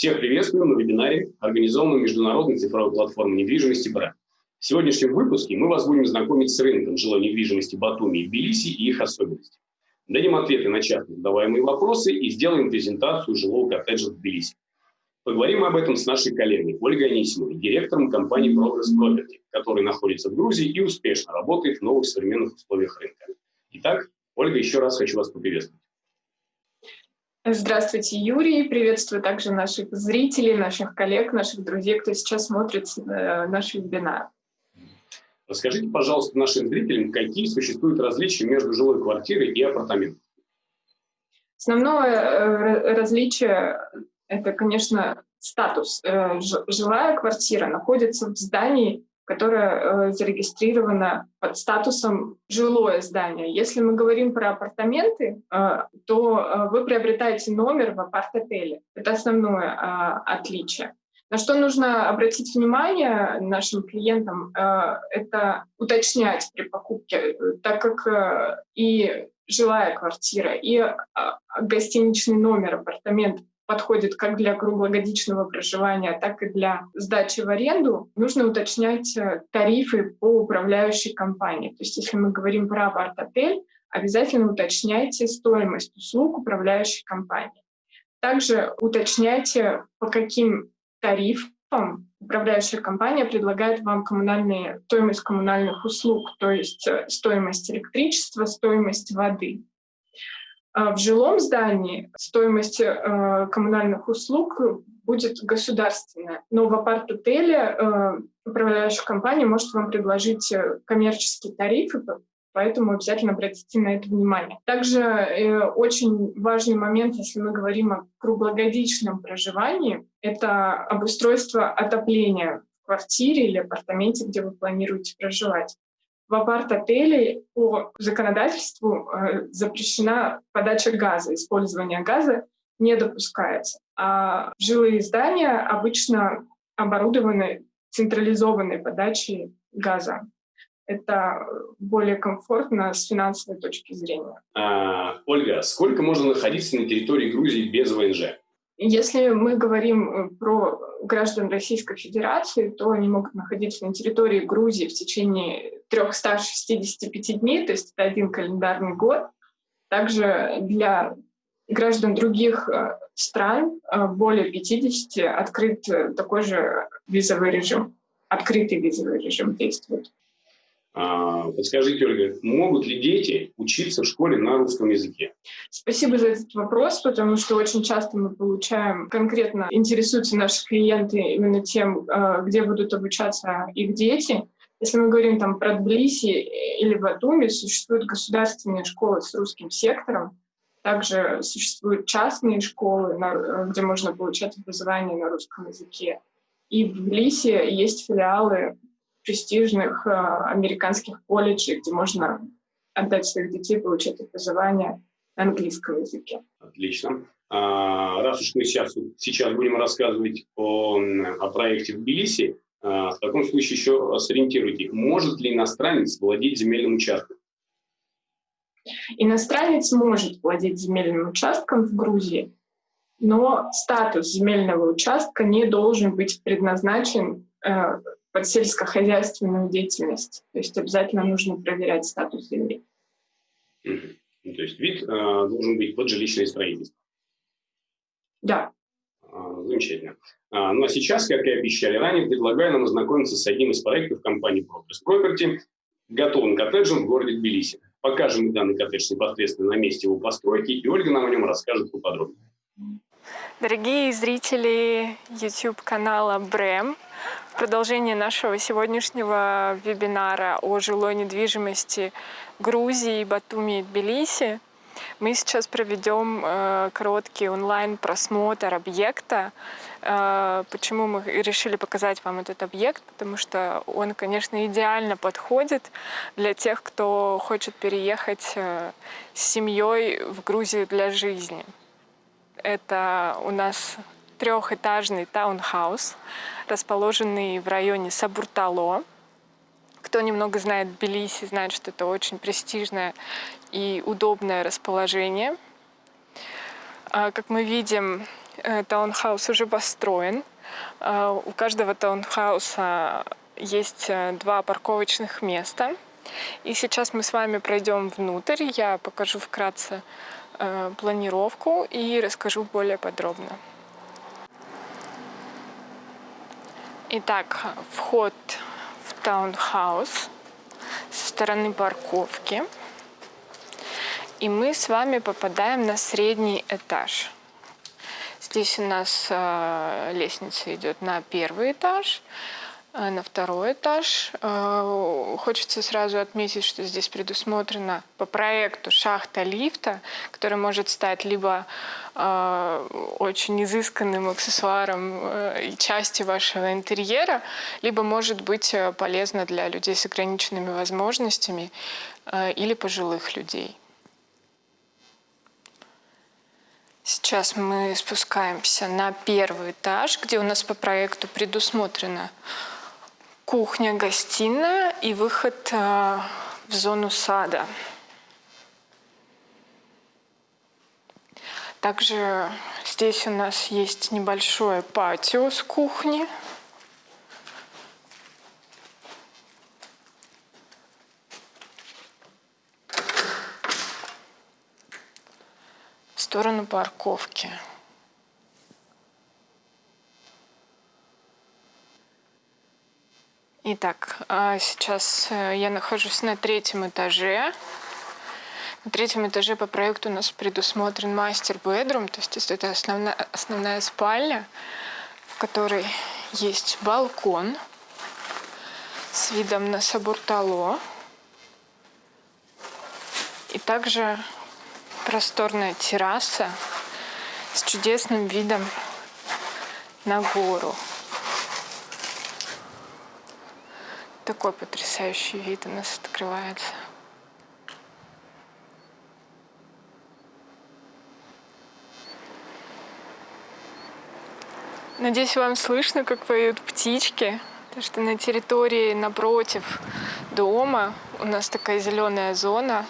Всех приветствую на вебинаре, организованном Международной цифровой платформой недвижимости БРА. В сегодняшнем выпуске мы вас будем знакомить с рынком жилой недвижимости Батуми и Тбилиси и их особенностей. Дадим ответы на часто задаваемые вопросы и сделаем презентацию жилого коттеджа в Тбилиси. Поговорим об этом с нашей коллегой Ольгой Анисимовой, директором компании Progress Property, которая находится в Грузии и успешно работает в новых современных условиях рынка. Итак, Ольга, еще раз хочу вас поприветствовать. Здравствуйте, Юрий. Приветствую также наших зрителей, наших коллег, наших друзей, кто сейчас смотрит э, наш вебинар. Расскажите, пожалуйста, нашим зрителям, какие существуют различия между жилой квартирой и апартаментом? Основное э, различие – это, конечно, статус. Э, жилая квартира находится в здании, которая э, зарегистрирована под статусом жилое здание. Если мы говорим про апартаменты, э, то э, вы приобретаете номер в апарт-отеле. Это основное отличие. На что нужно обратить внимание нашим клиентам, это уточнять при покупке, так как и жилая квартира, и гостиничный номер апартамент подходит как для круглогодичного проживания, так и для сдачи в аренду, нужно уточнять э, тарифы по управляющей компании. То есть если мы говорим про апарт-отель, обязательно уточняйте стоимость услуг управляющей компании. Также уточняйте, по каким тарифам управляющая компания предлагает вам коммунальные, стоимость коммунальных услуг, то есть э, стоимость электричества, стоимость воды. А в жилом здании стоимость э, коммунальных услуг будет государственная, но в апарт-отеле э, управляющая компания может вам предложить э, коммерческие тарифы, поэтому обязательно обратите на это внимание. Также очень важный момент, если мы говорим о круглогодичном проживании, это обустройство отопления квартире или апартаменте, где вы планируете проживать в апарт-отеле по законодательству э, запрещена подача газа, использование газа не допускается. А жилые здания обычно оборудованы централизованной подачей газа. Это более комфортно с финансовой точки зрения. А, Ольга, сколько можно находиться на территории Грузии без ВНЖ? Если мы говорим э, про граждан Российской Федерации, то они могут находиться на территории Грузии в течение 365 дней, то есть это один календарный год. Также для граждан других э, стран, э, более 50, открыт такой же визовый режим, открытый визовый режим действует. А, подскажите, Ольга, могут ли дети учиться в школе на русском языке? Спасибо за этот вопрос, потому что очень часто мы получаем, конкретно интересуются наши клиенты именно тем, а, где будут обучаться их дети. Если мы говорим там про Тбилиси или Батуми, существуют государственные школы с русским сектором, также существуют частные школы, где можно получать образование на русском языке. И в Тбилиси есть филиалы престижных э, американских колледжей, где можно отдать своих детей, получать образование на английском языке. Отлично. А, раз уж мы сейчас, сейчас будем рассказывать о, о проекте в Тбилиси, а, в таком случае еще сориентируйте, может ли иностранец владеть земельным участком? Иностранец может владеть земельным участком в Грузии, но статус земельного участка не должен быть предназначен э, под сельскохозяйственную деятельность. То есть обязательно нужно проверять статус земли. Угу. Ну, то есть вид э, должен быть под жилищное строительство. Да. А, замечательно. А, ну а сейчас, как и обещали ранее, предлагаю нам ознакомиться с одним из проектов компании Progress Property, готовым коттеджем в городе Тбилиси. Покажем данный коттедж непосредственно на месте его постройки, и Ольга нам о нем расскажет поподробнее. Дорогие зрители YouTube-канала БРЭМ, в продолжение нашего сегодняшнего вебинара о жилой недвижимости Грузии, Батуми и Тбилиси мы сейчас проведем э, короткий онлайн-просмотр объекта. Э, почему мы решили показать вам этот объект? Потому что он, конечно, идеально подходит для тех, кто хочет переехать э, с семьей в Грузию для жизни. Это у нас трехэтажный таунхаус, расположенный в районе Сабуртало. Кто немного знает Тбилиси, знает, что это очень престижное и удобное расположение. А, как мы видим, э, таунхаус уже построен. Э, у каждого таунхауса есть э, два парковочных места. И сейчас мы с вами пройдем внутрь. Я покажу вкратце планировку и расскажу более подробно. Итак, вход в таунхаус со стороны парковки. И мы с вами попадаем на средний этаж. Здесь у нас э, лестница идет на первый этаж, на второй этаж. Э, хочется сразу отметить, что здесь предусмотрена по проекту шахта лифта, которая может стать либо очень изысканным аксессуаром и частью вашего интерьера, либо может быть полезна для людей с ограниченными возможностями или пожилых людей. Сейчас мы спускаемся на первый этаж, где у нас по проекту предусмотрена кухня, гостиная и выход э, в зону сада. Также здесь у нас есть небольшое патио с кухни. сторону парковки. Итак, а сейчас э, я нахожусь на третьем этаже. На третьем этаже по проекту у нас предусмотрен мастер-бедрум, то есть это основная, основная спальня, в которой есть балкон с видом на Сабуртало. И также просторная терраса с чудесным видом на гору. Такой потрясающий вид у нас открывается. Надеюсь, вам слышно, как поют птички. Потому что на территории напротив дома у нас такая зеленая зона,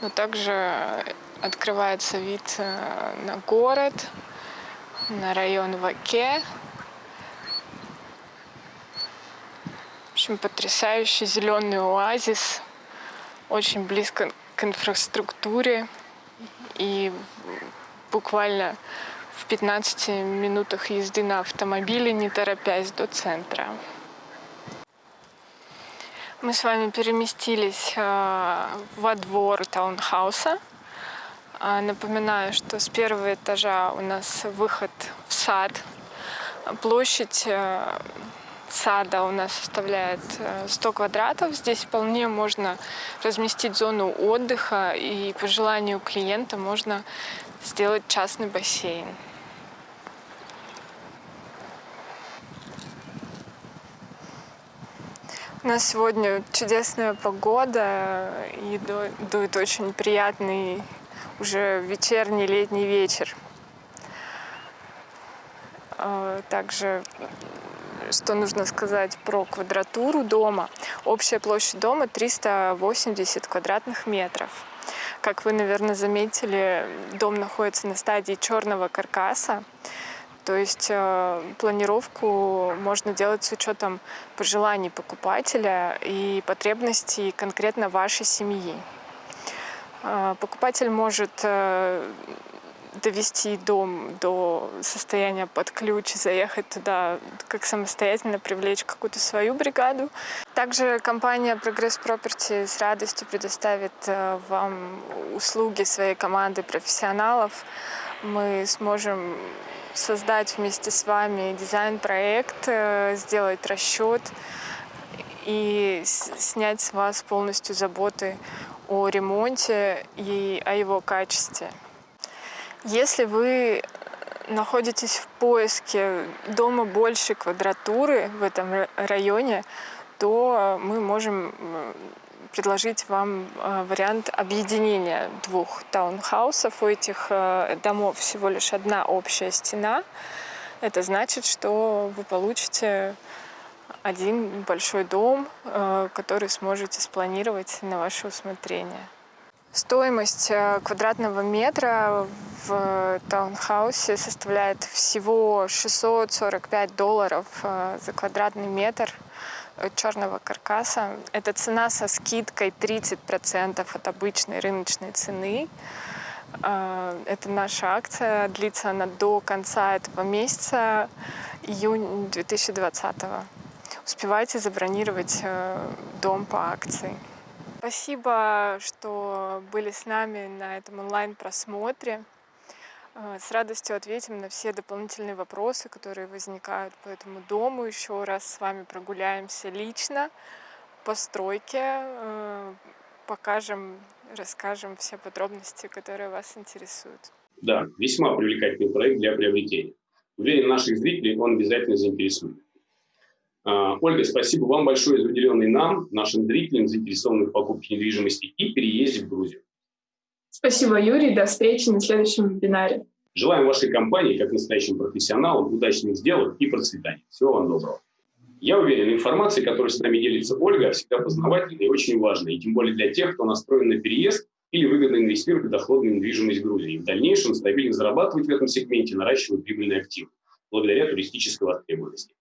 но также открывается вид э, на город, на район Ваке. Общем, потрясающий зеленый оазис, очень близко к инфраструктуре и буквально в 15 минутах езды на автомобиле, не торопясь до центра. Мы с вами переместились э, во двор таунхауса. А, напоминаю, что с первого этажа у нас выход в сад. Площадь э, сада у нас составляет 100 э, квадратов. Здесь вполне можно разместить зону отдыха и по желанию клиента можно сделать частный бассейн. У нас сегодня чудесная погода и дует очень приятный уже вечерний летний вечер. А, также, что нужно сказать про квадратуру дома. Общая площадь дома 380 квадратных метров. Как вы, наверное, заметили, дом находится на стадии черного каркаса. То есть э, планировку можно делать с учетом пожеланий покупателя и потребностей конкретно вашей семьи. А, покупатель может э, довести дом до состояния под ключ, заехать туда, как самостоятельно привлечь какую-то свою бригаду. Также компания Progress Property с радостью предоставит э, вам услуги своей команды профессионалов. Мы сможем создать вместе с вами дизайн-проект, э, сделать расчет и снять с вас полностью заботы о ремонте и о его качестве. Если вы находитесь в поиске дома большей квадратуры в этом районе, то мы можем предложить вам э, вариант объединения двух таунхаусов. У этих э, домов всего лишь одна общая стена. Это значит, что вы получите один большой дом, э, который сможете спланировать на ваше усмотрение. Стоимость э, квадратного метра в таунхаусе составляет всего 645 долларов э, за квадратный метр черного каркаса. Это цена со скидкой 30% от обычной рыночной цены. Э, это наша акция, длится она до конца этого месяца, июнь 2020. Успевайте забронировать дом по акции. Спасибо, что были с нами на этом онлайн-просмотре. Э, с радостью ответим на все дополнительные вопросы, которые возникают по этому дому. Еще раз с вами прогуляемся лично по стройке, э, покажем, расскажем все подробности, которые вас интересуют. Да, весьма привлекательный проект для приобретения. Уверен, наших зрителей он обязательно заинтересует. А, Ольга, спасибо вам большое за уделенный нам, нашим зрителям, заинтересованных в покупке недвижимости и переезде в Грузию. Спасибо, Юрий. До встречи на следующем вебинаре. Желаем вашей компании, как настоящим профессионалам, удачных сделок и процветания. Всего вам доброго. Я уверен, информация, которой с нами делится Ольга, всегда познавательная и очень важная, и тем более для тех, кто настроен на переезд или выгодно инвестировать в доходную недвижимость Грузии. И в дальнейшем стабильно зарабатывать в этом сегменте, наращивать прибыльный актив благодаря туристической востребованности.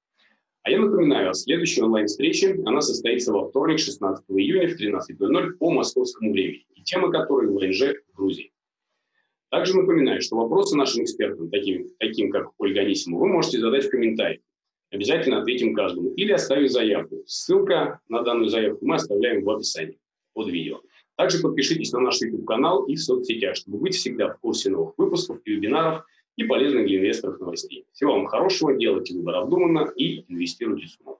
А я напоминаю о следующей онлайн-встрече. Она состоится во вторник, 16 июня в 13.00 по московскому времени. И тема которой ВНЖ в Грузии. Также напоминаю, что вопросы нашим экспертам, таким, таким как Ольга Анисимова, вы можете задать в комментариях. Обязательно ответим каждому. Или оставить заявку. Ссылка на данную заявку мы оставляем в описании под видео. Также подпишитесь на наш YouTube-канал и в соцсетях, чтобы быть всегда в курсе новых выпусков и вебинаров и полезных для инвесторов новостей. Всего вам хорошего, делайте выбор обдуманно и инвестируйте с умом.